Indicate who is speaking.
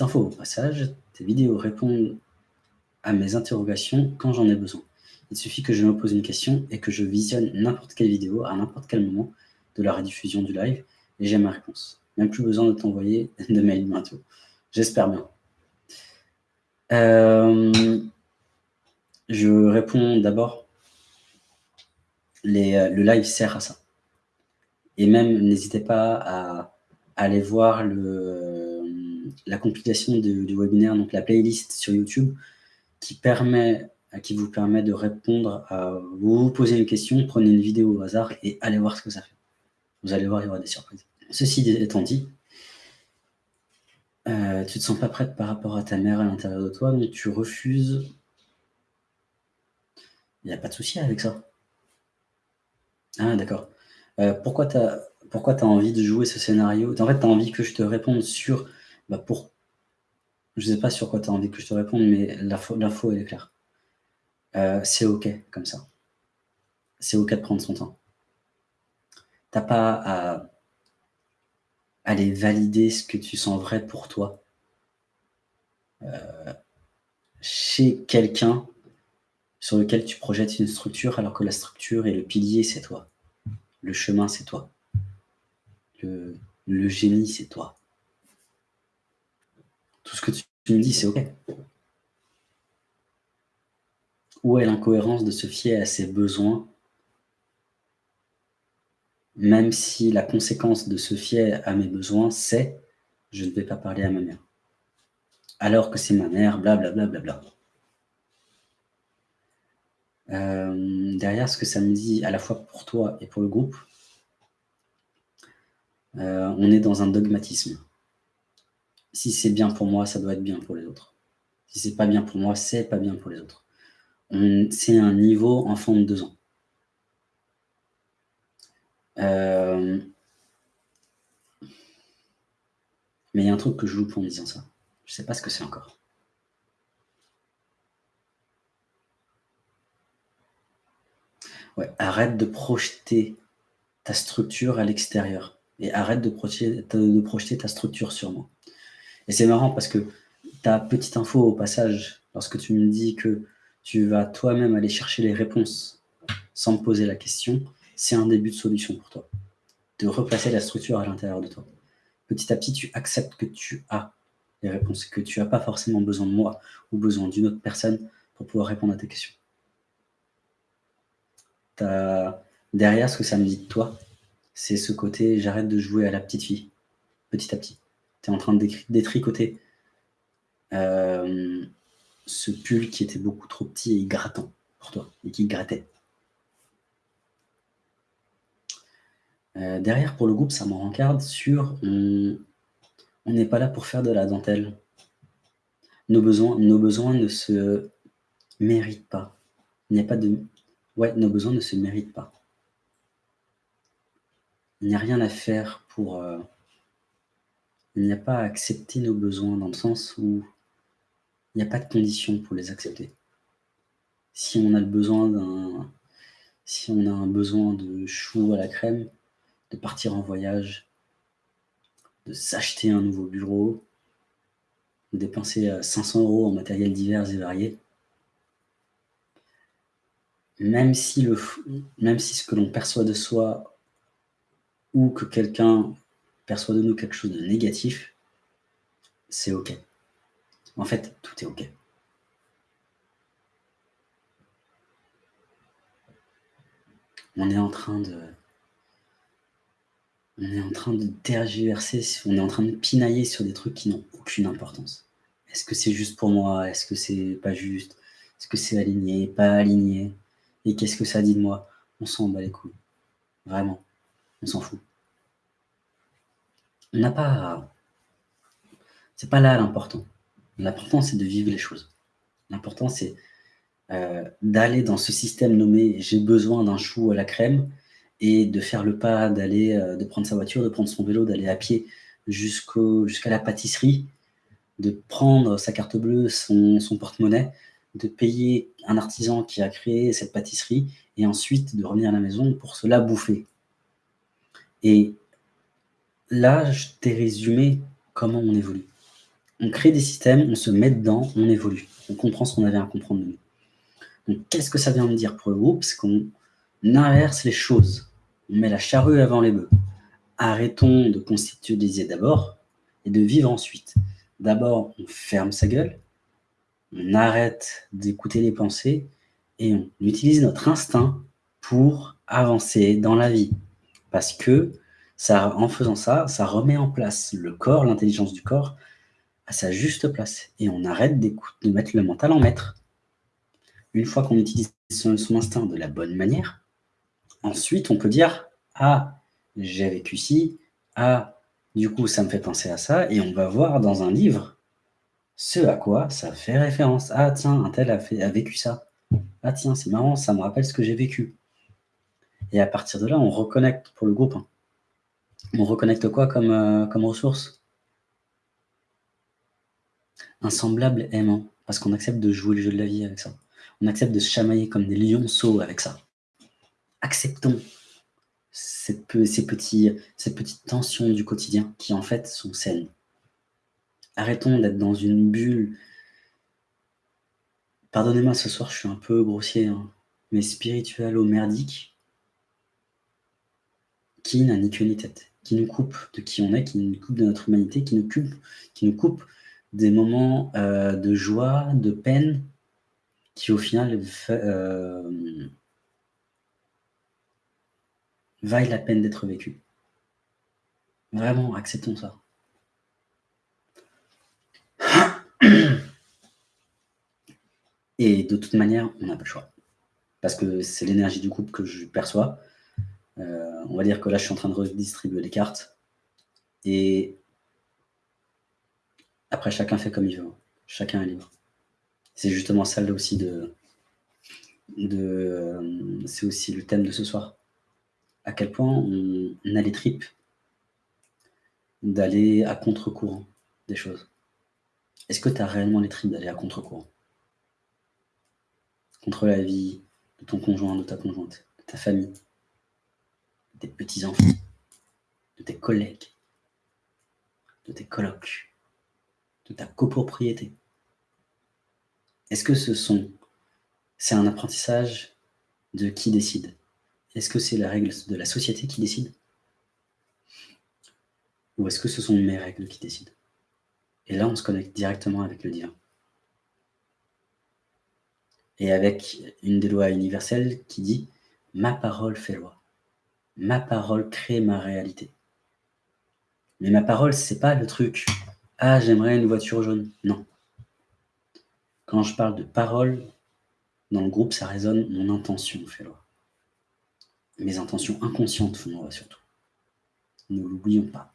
Speaker 1: Info au passage, tes vidéos répondent à mes interrogations quand j'en ai besoin. Il suffit que je me pose une question et que je visionne n'importe quelle vidéo à n'importe quel moment de la rediffusion du live et j'ai ma réponse. Même plus besoin de t'envoyer de mail bientôt. J'espère bien. Euh, je réponds d'abord, euh, le live sert à ça. Et même, n'hésitez pas à, aller voir le, la compilation du webinaire, donc la playlist sur YouTube, qui, permet, qui vous permet de répondre à... Vous vous posez une question, prenez une vidéo au hasard et allez voir ce que ça fait. Vous allez voir, il y aura des surprises. Ceci étant dit, euh, tu ne te sens pas prête par rapport à ta mère à l'intérieur de toi, mais tu refuses. Il n'y a pas de souci avec ça. Ah, d'accord. Euh, pourquoi tu as, as, envie de jouer ce scénario? En fait, tu as envie que je te réponde sur... Bah, pour... Je ne sais pas sur quoi tu as envie que je te réponde, mais l'info, elle est claire. Euh, c'est OK comme ça. C'est OK de prendre son temps. Tu n'as pas à aller valider ce que tu sens vrai pour toi euh, chez quelqu'un sur lequel tu projettes une structure alors que la structure et le pilier, c'est toi. Le chemin, c'est toi. Le, génie, c'est toi. Tout ce que tu, me dis, c'est OK. Où est l'incohérence de se fier à ses besoins même si la conséquence de se fier à mes besoins, c'est « je ne vais pas parler à ma mère ». Alors que c'est ma mère, blablabla. Bla, bla, bla, euh, derrière ce que ça me dit, à la fois pour toi et pour le groupe, euh, on est dans un dogmatisme. Si c'est bien pour moi, ça doit être bien pour les autres. Si c'est pas bien pour moi, c'est pas bien pour les autres. C'est un niveau enfant de deux ans. Euh, mais il y a un truc que je loupe en disant ça. Je ne sais pas ce que c'est encore. Ouais, arrête de projeter ta structure à l'extérieur. Et arrête de projeter, de projeter ta structure sur moi. Et c'est marrant parce que ta petite info au passage, lorsque tu me dis que tu vas toi-même aller chercher les réponses sans me poser la question, c'est un début de solution pour toi. De replacer la structure à l'intérieur de toi. Petit à petit, tu acceptes que tu as les réponses, que tu n'as pas forcément besoin de moi ou besoin d'une autre personne pour pouvoir répondre à tes questions. Derrière, ce que ça me dit de toi, c'est ce côté « j'arrête de jouer à la petite fille », petit à petit. En train de détricoter euh, ce pull qui était beaucoup trop petit et grattant pour toi, et qui grattait. Euh, derrière, pour le groupe, ça me rencarde sur on n'est pas là pour faire de la dentelle. Nos besoins, nos besoins ne se méritent pas. Il n'y a pas de... Ouais, nos besoins ne se méritent pas. Il n'y a rien à faire pour... Euh, il n'y a pas à accepter nos besoins dans le sens où il n'y a pas de conditions pour les accepter. Si on a le besoin d'un... Si on a un besoin de chou à la crème, de partir en voyage, de s'acheter un nouveau bureau, de dépenser 500 euh, euros en matériel divers et variés, même si, le, même si ce que l'on perçoit de soi ou que quelqu'un perçoit de nous quelque chose de négatif, c'est OK. En fait, tout est OK. On est en train de on est en train de tergiverser, on est en train de pinailler sur des trucs qui n'ont aucune importance. Est-ce que c'est juste pour moi? Est-ce que c'est pas juste? Est-ce que c'est aligné? Pas aligné? Et qu'est-ce que ça dit de moi? On s'en bat les couilles. Vraiment. On s'en fout. On n'a pas... C'est pas là l'important. L'important, c'est de vivre les choses. L'important, c'est euh, d'aller dans ce système nommé « j'ai besoin d'un chou à la crème » et de faire le pas, d'aller, euh, de prendre sa voiture, de prendre son vélo, d'aller à pied jusqu'à la pâtisserie, de prendre sa carte bleue, son, porte-monnaie, de payer un artisan qui a créé cette pâtisserie, et ensuite de revenir à la maison pour se la bouffer. Et là, je t'ai résumé comment on évolue. on crée des systèmes, on se met dedans, on évolue. On comprend ce qu'on avait à comprendre de nous. Donc, qu'est-ce que ça vient me dire pour le groupe? C'est qu'on inverse les choses. On met la charrue avant les bœufs. Arrêtons de constituer d'abord et de vivre ensuite. D'abord, on ferme sa gueule, on arrête d'écouter les pensées et on utilise notre instinct pour avancer dans la vie. Parce que en faisant ça, ça remet en place le corps, l'intelligence du corps, à sa juste place. Et on arrête de mettre le mental en maître. Une fois qu'on utilise son, instinct de la bonne manière, ensuite on peut dire « Ah, j'ai vécu ci, ah, du coup ça me fait penser à ça », et on va voir dans un livre ce à quoi ça fait référence. « Ah tiens, un tel a, a vécu ça. Ah tiens, c'est marrant, ça me rappelle ce que j'ai vécu. » Et à partir de là, on reconnecte pour le groupe. On reconnecte quoi comme, euh, ressource? Un semblable aimant, parce qu'on accepte de jouer le jeu de la vie avec ça. On accepte de se chamailler comme des lionceaux avec ça. Acceptons ces, petites tensions du quotidien qui en fait sont saines. Arrêtons d'être dans une bulle. Pardonnez-moi, ce soir je suis un peu grossier, hein, mais spirituel ou merdique, qui n'a ni queue ni tête, qui nous coupe de qui on est, qui nous coupe de notre humanité, qui nous coupe, qui nous coupe des moments euh, de joie, de peine, qui au final euh, vaille la peine d'être vécu. Vraiment, acceptons ça. Et de toute manière, on n'a pas le choix. Parce que c'est l'énergie du couple que je perçois. Euh, on va dire que là, je suis en train de redistribuer les cartes. Et après, chacun fait comme il veut. Chacun est libre. C'est justement ça là aussi de... c'est aussi le thème de ce soir. À quel point on, a les tripes d'aller à contre-courant des choses. Est-ce que tu as réellement les tripes d'aller à contre-courant? Contre la vie de ton conjoint, de ta conjointe, de ta famille, tes petits-enfants, de tes collègues, de tes colocs, de ta copropriété. Est-ce que ce sont, c'est un apprentissage de qui décide? Est-ce que c'est la règle de la société qui décide? Ou est-ce que ce sont mes règles qui décident? Et là, on se connecte directement avec le divin. Et avec une des lois universelles qui dit « Ma parole fait loi » ma parole crée ma réalité. Mais ma parole, c'est pas le truc « Ah, j'aimerais une voiture jaune ». Non. Quand je parle de parole, dans le groupe, ça résonne mon intention fait loi. Mes intentions inconscientes font loi surtout. Ne l'oublions pas.